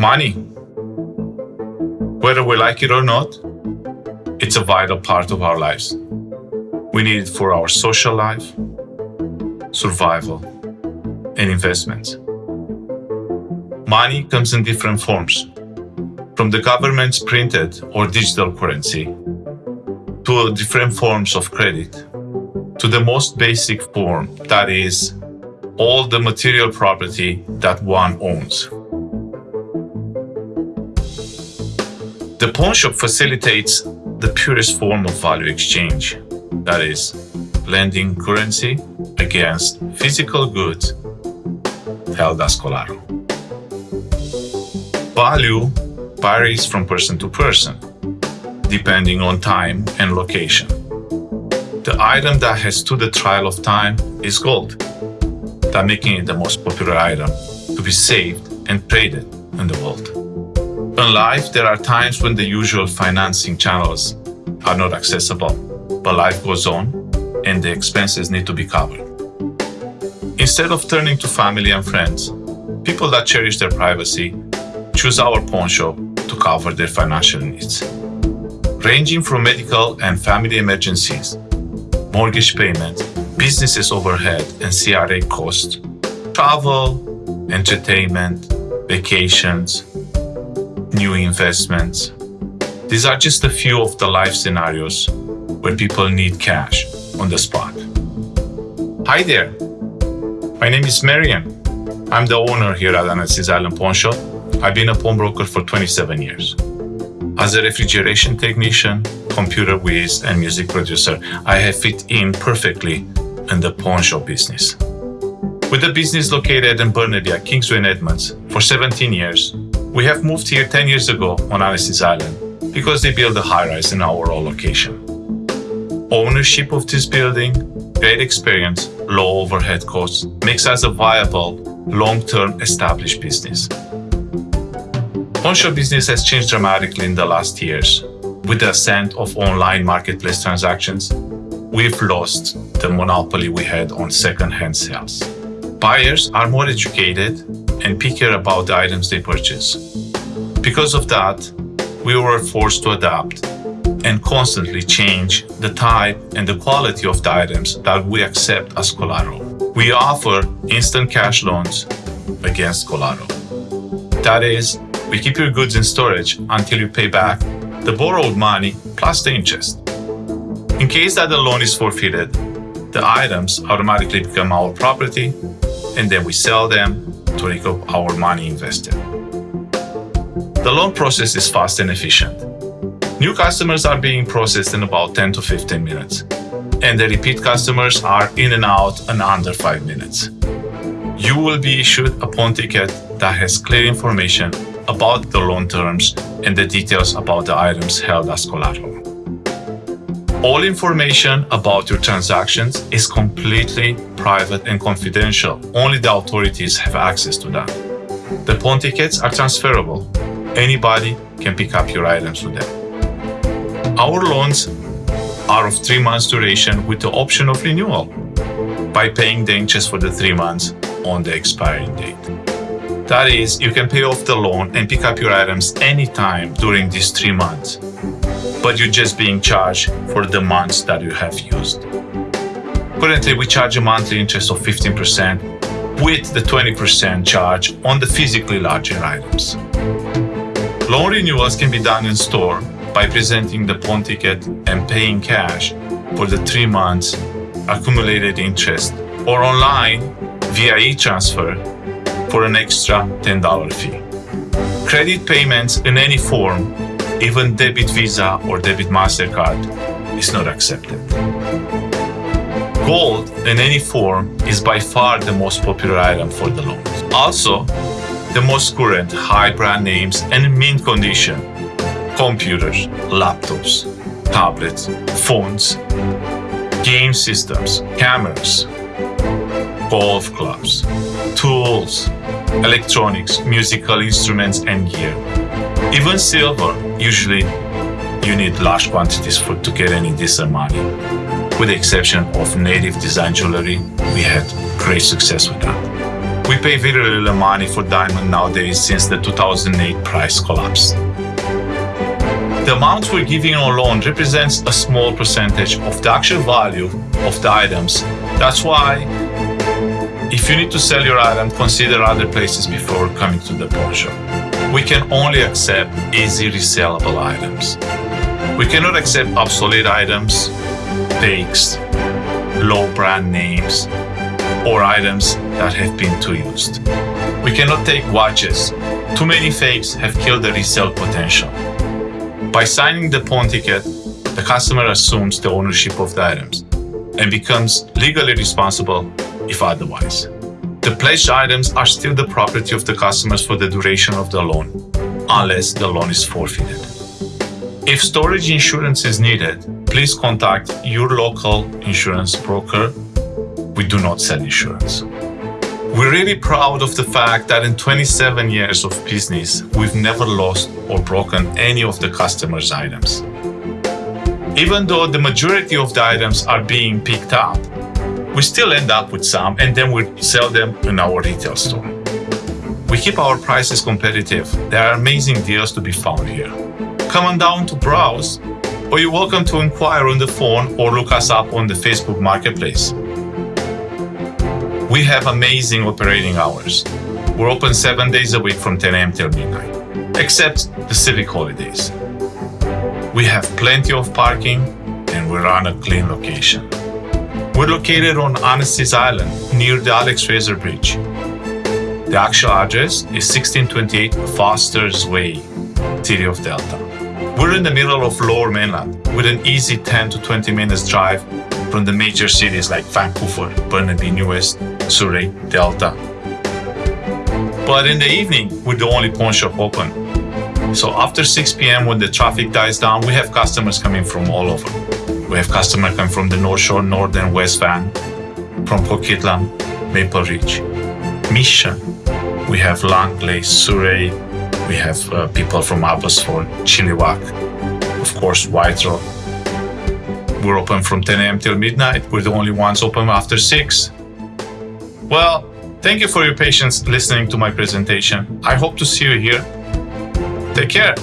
Money. Whether we like it or not, it's a vital part of our lives. We need it for our social life, survival, and investments. Money comes in different forms, from the government's printed or digital currency to different forms of credit to the most basic form, that is, all the material property that one owns. The pawn shop facilitates the purest form of value exchange, that is, lending currency against physical goods held as collateral. Value varies from person to person, depending on time and location. The item that has stood the trial of time is gold, that making it the most popular item to be saved and traded in the world. In life, there are times when the usual financing channels are not accessible, but life goes on and the expenses need to be covered. Instead of turning to family and friends, people that cherish their privacy choose our pawn shop to cover their financial needs. Ranging from medical and family emergencies, mortgage payments, businesses overhead and CRA costs, travel, entertainment, vacations, new investments. These are just a few of the life scenarios where people need cash on the spot. Hi there, my name is Marian. I'm the owner here at Annacis Island Pawn Shop I've been a pawnbroker for 27 years. As a refrigeration technician, computer whiz, and music producer, I have fit in perfectly in the pawn shop business. With the business located in Burnaby at Kingsway and Edmonds for 17 years, we have moved here 10 years ago on Annacis Island because they built a high-rise in our location. Ownership of this building, great experience, low overhead costs makes us a viable, long-term established business. Pawnshop business has changed dramatically in the last years. With the ascent of online marketplace transactions, we've lost the monopoly we had on second-hand sales. Buyers are more educated and pickier about the items they purchase. Because of that, we were forced to adapt and constantly change the type and the quality of the items that we accept as collateral. We offer instant cash loans against collateral. That is, we keep your goods in storage until you pay back the borrowed money plus the interest. In case that the loan is forfeited, the items automatically become our property and then we sell them to recoup our money invested. The loan process is fast and efficient. New customers are being processed in about 10 to 15 minutes, and the repeat customers are in and out in under 5 minutes. You will be issued a pawn ticket that has clear information about the loan terms and the details about the items held as collateral. All information about your transactions is completely private and confidential. Only the authorities have access to them. The pawn tickets are transferable. Anybody can pick up your items with them. Our loans are of three months duration with the option of renewal by paying the interest for the three months on the expiring date. That is, you can pay off the loan and pick up your items anytime during these three months, but you're just being charged for the months that you have used. Currently, we charge a monthly interest of 15% with the 20% charge on the physically larger items. Loan renewals can be done in store by presenting the pawn ticket and paying cash for the three months accumulated interest or online via e-transfer for an extra $10 fee. Credit payments in any form, even debit Visa or debit MasterCard, is not accepted. Gold in any form is by far the most popular item for the loans. Also, the most current high brand names and mint condition computers, laptops, tablets, phones, game systems, cameras, golf clubs, tools, electronics, musical instruments and gear. Even silver, usually you need large quantities for to get any decent money. With the exception of native design jewelry, we had great success with that. We pay very little money for diamond nowadays since the 2008 price collapse. The amount we're giving on loan represents a small percentage of the actual value of the items. That's why if you need to sell your item, consider other places before coming to the pawn shop. We can only accept easy resellable items. We cannot accept obsolete items, fakes, low brand names, or items that have been too used. We cannot take watches. Too many fakes have killed the resale potential. By signing the pawn ticket, the customer assumes the ownership of the items and becomes legally responsible if otherwise. The pledged items are still the property of the customers for the duration of the loan, unless the loan is forfeited. If storage insurance is needed, please contact your local insurance broker. We do not sell insurance. We're really proud of the fact that in 27 years of business, we've never lost or broken any of the customers' items. Even though the majority of the items are being picked up, we still end up with some and then we sell them in our retail store. We keep our prices competitive. There are amazing deals to be found here. Come on down to browse, or you're welcome to inquire on the phone or look us up on the Facebook Marketplace. We have amazing operating hours. We're open seven days a week from 10 a.m. till midnight, except the civic holidays. We have plenty of parking and we're on a clean location. We're located on Annacis Island near the Alex Fraser Bridge. The actual address is 1628 Foster's Way, City of Delta. We're in the middle of Lower Mainland with an easy 10 to 20 minutes drive from the major cities like Vancouver, Burnaby, New West, Surrey, Delta. But in the evening, we're the only pawn shop open. So after 6 p.m. when the traffic dies down, we have customers coming from all over. We have customers coming from the North Shore, Northern West Van, from Coquitlam, Maple Ridge, Mission. We have Langley, Surrey. We have uh, people from Abbotsford, Chilliwack, of course, White Rock. We're open from 10 a.m. till midnight. We're the only ones open after 6. Well, thank you for your patience listening to my presentation. I hope to see you here. Take care.